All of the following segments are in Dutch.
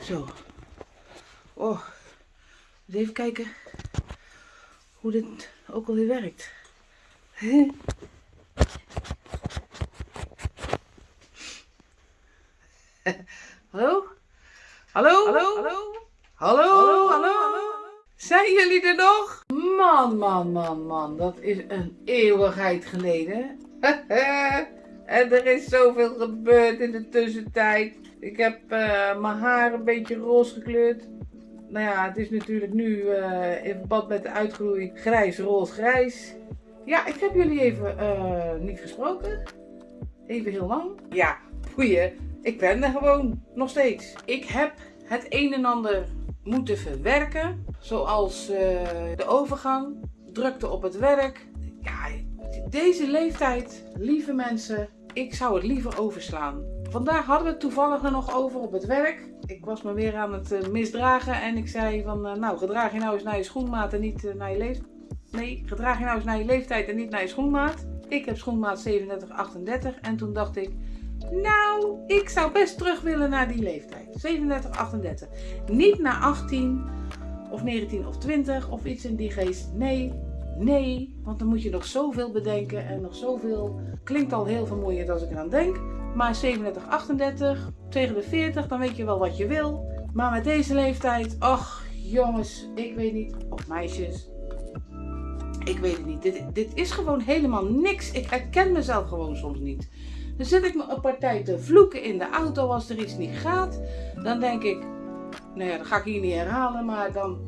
Zo. Oh. Even kijken hoe dit ook alweer werkt. Hallo? Hallo? Hallo? Hallo? Hallo? Hallo? Zijn jullie er nog? Man, man, man, man. Dat is een eeuwigheid geleden. er is zoveel gebeurd in de tussentijd. Ik heb uh, mijn haar een beetje roze gekleurd. Nou ja, het is natuurlijk nu uh, in verband met de uitgroei grijs, roze, grijs. Ja, ik heb jullie even uh, niet gesproken. Even heel lang. Ja, goeie. Ik ben er gewoon nog steeds. Ik heb het een en ander moeten verwerken. Zoals de overgang, drukte op het werk. Ja, deze leeftijd, lieve mensen, ik zou het liever overslaan. Vandaag hadden we het toevallig er nog over op het werk. Ik was me weer aan het uh, misdragen en ik zei van, uh, nou gedraag je nou eens naar je schoenmaat en niet naar je leeftijd. Nee, gedraag je nou eens naar je leeftijd en niet naar je schoenmaat. Ik heb schoenmaat 37, 38 en toen dacht ik, nou, ik zou best terug willen naar die leeftijd. 37, 38. Niet naar 18 of 19 of 20 of iets in die geest. Nee, nee. Want dan moet je nog zoveel bedenken en nog zoveel. Klinkt al heel vermoeiend als ik eraan denk. Maar 37, 38, tegen de 40, dan weet je wel wat je wil. Maar met deze leeftijd, ach jongens, ik weet niet. Of meisjes. Ik weet het niet. Dit, dit is gewoon helemaal niks. Ik herken mezelf gewoon soms niet. Dan zit ik me een partij te vloeken in de auto als er iets niet gaat. Dan denk ik, nou ja, dat ga ik hier niet herhalen, maar dan,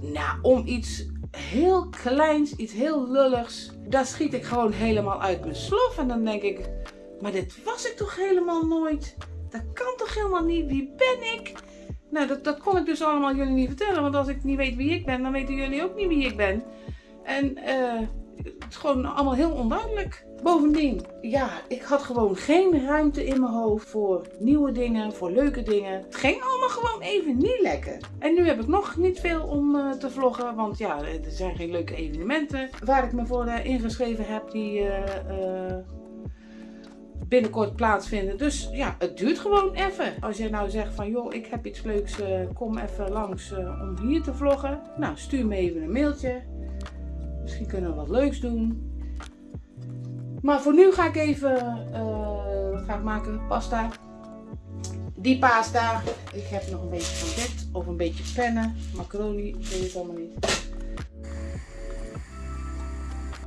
nou, om iets heel kleins, iets heel lulligs, daar schiet ik gewoon helemaal uit mijn slof. En dan denk ik, maar dit was ik toch helemaal nooit? Dat kan toch helemaal niet? Wie ben ik? Nou, dat, dat kon ik dus allemaal jullie niet vertellen, want als ik niet weet wie ik ben, dan weten jullie ook niet wie ik ben. En uh, het is gewoon allemaal heel onduidelijk. Bovendien, ja, ik had gewoon geen ruimte in mijn hoofd voor nieuwe dingen, voor leuke dingen. Het ging allemaal gewoon even niet lekker. En nu heb ik nog niet veel om uh, te vloggen, want ja, er zijn geen leuke evenementen waar ik me voor uh, ingeschreven heb die uh, binnenkort plaatsvinden. Dus ja, het duurt gewoon even. Als jij nou zegt van joh, ik heb iets leuks, kom even langs om hier te vloggen. Nou, stuur me even een mailtje. Misschien kunnen we wat leuks doen. Maar voor nu ga ik even, wat ga ik maken? Pasta. Die pasta. Ik heb nog een beetje van dit. Of een beetje pennen. Macaroni. Ik weet het allemaal niet.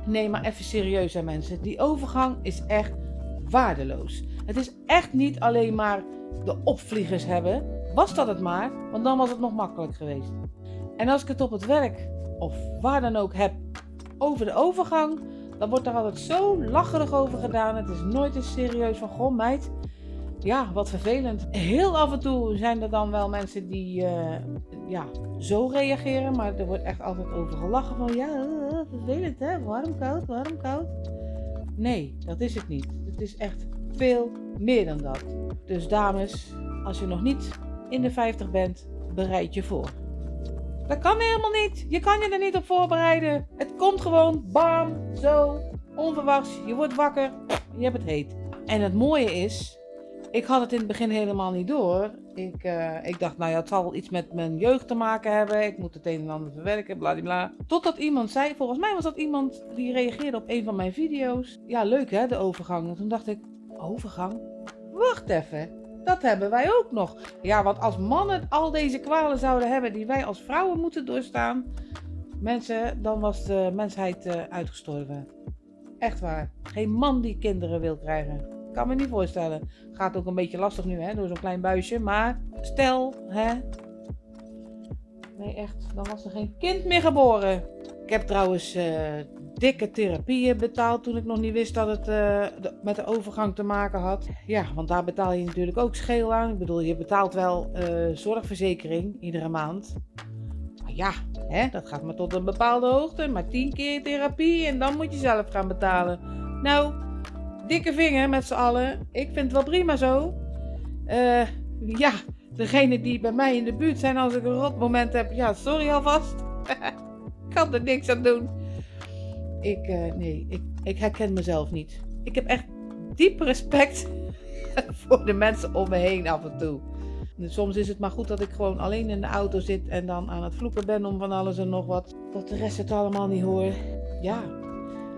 Nee, maar even serieus hè mensen. Die overgang is echt waardeloos. Het is echt niet alleen maar de opvliegers hebben. Was dat het maar, want dan was het nog makkelijk geweest. En als ik het op het werk of waar dan ook heb over de overgang, dan wordt er altijd zo lacherig over gedaan. Het is nooit eens serieus van, goh meid, ja, wat vervelend. Heel af en toe zijn er dan wel mensen die uh, ja, zo reageren, maar er wordt echt altijd over gelachen van, ja, uh, vervelend hè, warm, koud, warm, koud. Nee, dat is het niet. Het is echt veel meer dan dat. Dus dames, als je nog niet in de 50 bent, bereid je voor. Dat kan helemaal niet. Je kan je er niet op voorbereiden. Het komt gewoon, bam, zo, onverwachts. Je wordt wakker, je hebt het heet. En het mooie is, ik had het in het begin helemaal niet door. Ik, uh, ik dacht, nou ja, het zal iets met mijn jeugd te maken hebben. Ik moet het een en ander verwerken, bladibla. Totdat iemand zei, volgens mij was dat iemand die reageerde op een van mijn video's. Ja, leuk hè, de overgang. En toen dacht ik, overgang? Wacht even. Dat hebben wij ook nog. Ja, want als mannen al deze kwalen zouden hebben die wij als vrouwen moeten doorstaan, mensen, dan was de mensheid uh, uitgestorven. Echt waar. Geen man die kinderen wil krijgen. Kan me niet voorstellen. Gaat ook een beetje lastig nu, hè, door zo'n klein buisje. Maar stel, hè. Nee, echt. Dan was er geen kind meer geboren. Ik heb trouwens uh, dikke therapieën betaald toen ik nog niet wist dat het uh, met de overgang te maken had. Ja, want daar betaal je natuurlijk ook scheel aan. Ik bedoel, je betaalt wel uh, zorgverzekering iedere maand. Maar ja, hè, dat gaat maar tot een bepaalde hoogte. Maar tien keer therapie en dan moet je zelf gaan betalen. Nou, dikke vinger met z'n allen. Ik vind het wel prima zo. Ja, degene die bij mij in de buurt zijn als ik een rot moment heb. Ja, sorry alvast. kan er niks aan doen. Ik, uh, nee, ik, ik herken mezelf niet. Ik heb echt diep respect voor de mensen om me heen af en toe. Soms is het maar goed dat ik gewoon alleen in de auto zit en dan aan het vloeken ben om van alles en nog wat. Dat de rest het allemaal niet hoor. Ja,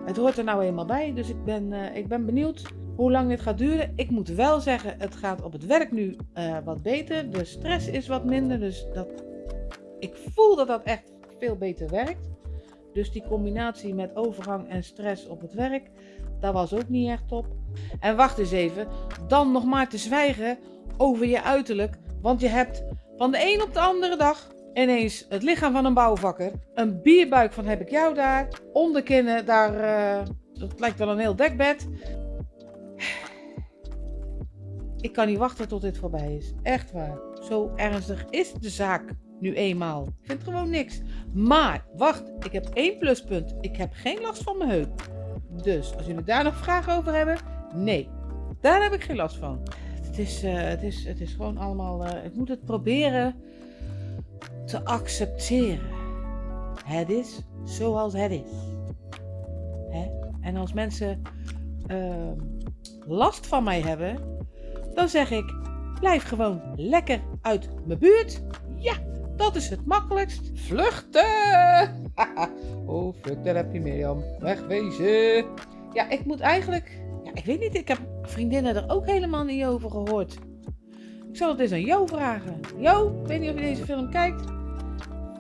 het hoort er nou eenmaal bij. Dus ik ben, uh, ik ben benieuwd hoe lang dit gaat duren. Ik moet wel zeggen, het gaat op het werk nu uh, wat beter. De stress is wat minder. Dus dat, ik voel dat dat echt veel beter werkt. Dus die combinatie met overgang en stress op het werk, dat was ook niet echt top. En wacht eens even, dan nog maar te zwijgen over je uiterlijk. Want je hebt van de een op de andere dag ineens het lichaam van een bouwvakker. Een bierbuik van heb ik jou daar. Onderkinnen, daar, uh, dat lijkt wel een heel dekbed. Ik kan niet wachten tot dit voorbij is. Echt waar. Zo ernstig is de zaak nu eenmaal. Ik vind gewoon niks. Maar, wacht, ik heb één pluspunt. Ik heb geen last van mijn heup. Dus, als jullie daar nog vragen over hebben, nee. Daar heb ik geen last van. Het is, uh, het is, het is gewoon allemaal... Uh, ik moet het proberen te accepteren. Het is zoals het is. Hè? En als mensen uh, last van mij hebben, dan zeg ik: blijf gewoon lekker uit mijn buurt. Ja, dat is het makkelijkst. Vluchten! oh, fuck, daar heb je Mirjam. Wegwezen. Ja, ik moet eigenlijk... Ja, ik weet niet, ik heb vriendinnen er ook helemaal niet over gehoord. Ik zal het eens aan Jo vragen. Jo, ik weet niet of je deze film kijkt.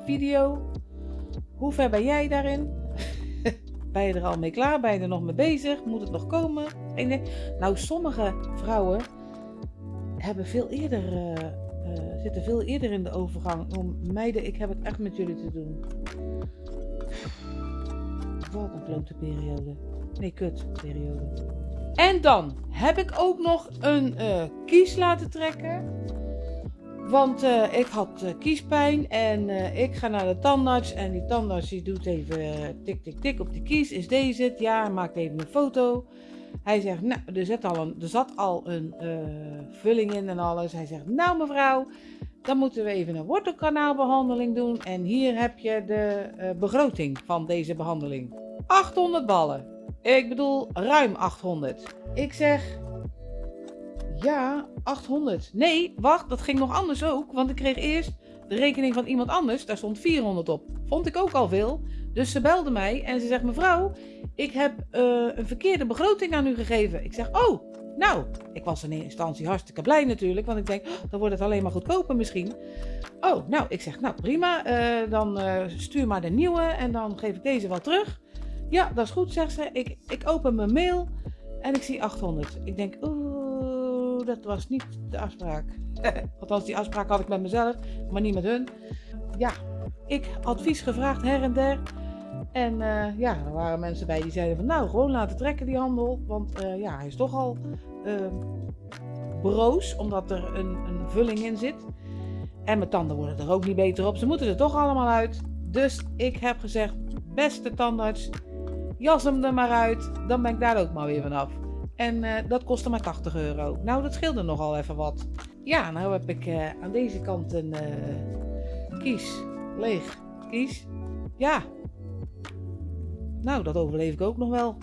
Video. Hoe ver ben jij daarin? ben je er al mee klaar? Ben je er nog mee bezig? Moet het nog komen? Nou, sommige vrouwen hebben veel eerder uh, zitten veel eerder in de overgang. Om meiden, ik heb het echt met jullie te doen. Wat een klote periode. Nee, kut periode. En dan heb ik ook nog een uh, kies laten trekken. Want uh, ik had kiespijn en ik ga naar de tandarts. En die tandarts die doet even tik tik tik op de kies. Is deze het? Ja, maakt even een foto. Hij zegt, nou, er, al een, er zat al een uh, vulling in en alles. Hij zegt, nou mevrouw, dan moeten we even een wortelkanaalbehandeling doen. En hier heb je de uh, begroting van deze behandeling. 800 ballen. Ik bedoel, ruim 800. Ik zeg, ja, 800. Nee, wacht, dat ging nog anders ook. Want ik kreeg eerst de rekening van iemand anders. Daar stond 400 op. Vond ik ook al veel. Dus ze belde mij en ze zegt: Mevrouw, ik heb uh, een verkeerde begroting aan u gegeven. Ik zeg: Oh, nou, ik was in eerste instantie hartstikke blij natuurlijk. Want ik denk: oh, dan wordt het alleen maar goedkoper misschien. Oh, nou, ik zeg: Nou prima, uh, dan uh, stuur maar de nieuwe en dan geef ik deze wel terug. Ja, dat is goed, zegt ze. Ik, ik open mijn mail en ik zie 800. Ik denk: Oeh, dat was niet de afspraak. Althans, die afspraak had ik met mezelf, maar niet met hun. Ja, ik advies gevraagd her en der. En uh, ja, er waren mensen bij die zeiden van nou, gewoon laten trekken die handel. Want uh, ja, hij is toch al uh, broos, omdat er een, een, vulling in zit. En mijn tanden worden er ook niet beter op. Ze moeten er toch allemaal uit. Dus ik heb gezegd, beste tandarts, jas hem er maar uit. Dan ben ik daar ook maar weer vanaf. En dat kostte maar 80 euro. Nou, dat scheelde nogal even wat. Ja, nou heb ik aan deze kant een kies leeg kies. Ja. Nou, dat overleef ik ook nog wel.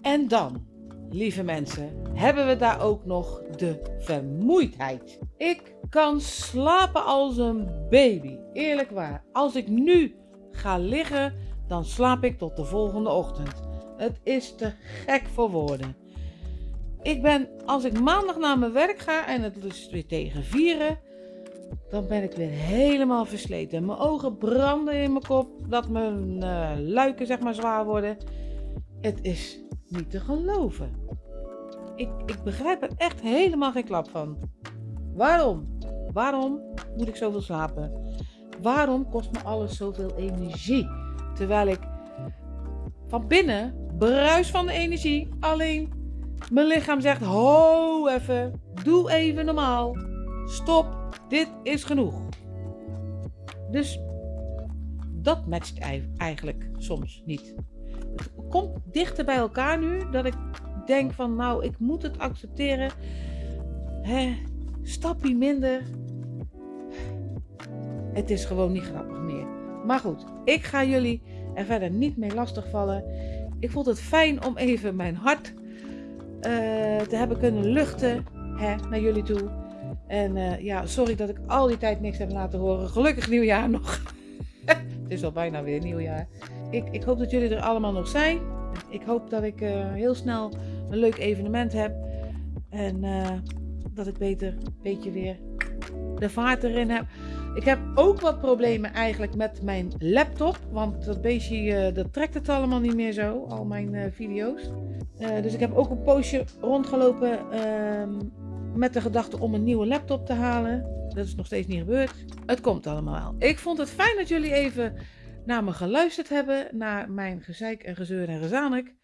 En dan, lieve mensen, hebben we daar ook nog de vermoeidheid. Ik kan slapen als een baby. Eerlijk waar. Als ik nu ga liggen, dan slaap ik tot de volgende ochtend. Het is te gek voor woorden. Ik ben, als ik maandag naar mijn werk ga en het is weer tegen vieren, dan ben ik weer helemaal versleten. Mijn ogen branden in mijn kop, dat mijn uh, luiken zeg maar zwaar worden. Het is niet te geloven. Ik, ik begrijp er echt helemaal geen klap van. Waarom? Waarom moet ik zoveel slapen? Waarom kost me alles zoveel energie? Terwijl ik van binnen bruis van de energie. Alleen mijn lichaam zegt: ho even, doe even normaal. Stop dit is genoeg. Dus dat matcht eigenlijk soms niet. Het komt dichter bij elkaar nu dat ik denk van nou, ik moet het accepteren. Hè, stapje minder. Het is gewoon niet grappig meer. Maar goed, ik ga jullie er verder niet mee lastigvallen. Ik vond het fijn om even mijn hart te hebben kunnen luchten. hè, naar jullie toe. En eh, ja, sorry dat ik al die tijd niks heb laten horen. Gelukkig nieuwjaar nog. het is al bijna weer nieuwjaar. Ik, ik hoop dat jullie er allemaal nog zijn. Ik hoop dat ik uh, heel snel een leuk evenement heb. En dat ik beter een beetje weer de vaart erin heb. Ik heb ook wat problemen eigenlijk met mijn laptop. Want dat beestje, dat trekt het allemaal niet meer zo. Al mijn video's. Uh, dus ik heb ook een poosje rondgelopen ehm, met de gedachte om een nieuwe laptop te halen. Dat is nog steeds niet gebeurd. Het komt allemaal. Ik vond het fijn dat jullie even naar me geluisterd hebben. Naar mijn gezeik en gezeur en gezanik.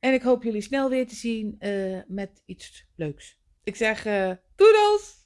En ik hoop jullie snel weer te zien met iets leuks. Ik zeg doedels!